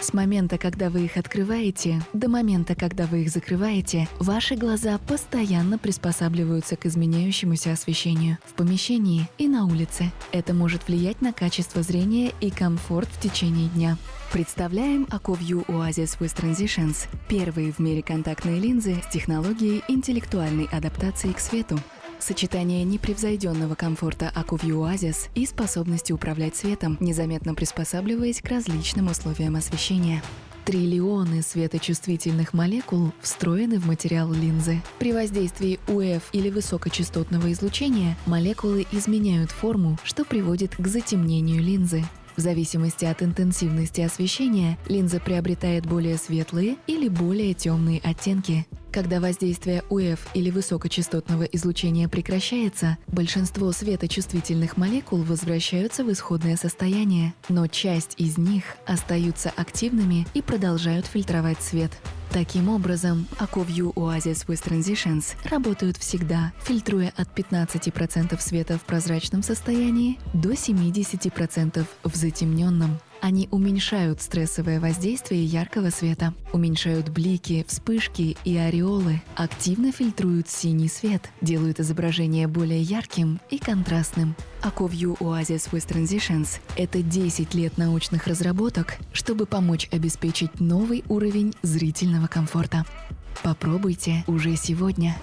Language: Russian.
С момента, когда вы их открываете, до момента, когда вы их закрываете, ваши глаза постоянно приспосабливаются к изменяющемуся освещению в помещении и на улице. Это может влиять на качество зрения и комфорт в течение дня. Представляем AcoView Oasis with Transitions – первые в мире контактные линзы с технологией интеллектуальной адаптации к свету. Сочетание непревзойденного комфорта AcuView Oasis и способности управлять светом, незаметно приспосабливаясь к различным условиям освещения. Триллионы светочувствительных молекул встроены в материал линзы. При воздействии УФ или высокочастотного излучения молекулы изменяют форму, что приводит к затемнению линзы. В зависимости от интенсивности освещения линза приобретает более светлые или более темные оттенки. Когда воздействие УФ или высокочастотного излучения прекращается, большинство светочувствительных молекул возвращаются в исходное состояние, но часть из них остаются активными и продолжают фильтровать свет. Таким образом, AcoView Oasis with Transitions работают всегда, фильтруя от 15% света в прозрачном состоянии до 70% в затемненном. Они уменьшают стрессовое воздействие яркого света, уменьшают блики, вспышки и ореолы, активно фильтруют синий свет, делают изображение более ярким и контрастным. AcoView Oasis with Transitions — это 10 лет научных разработок, чтобы помочь обеспечить новый уровень зрительного комфорта. Попробуйте уже сегодня.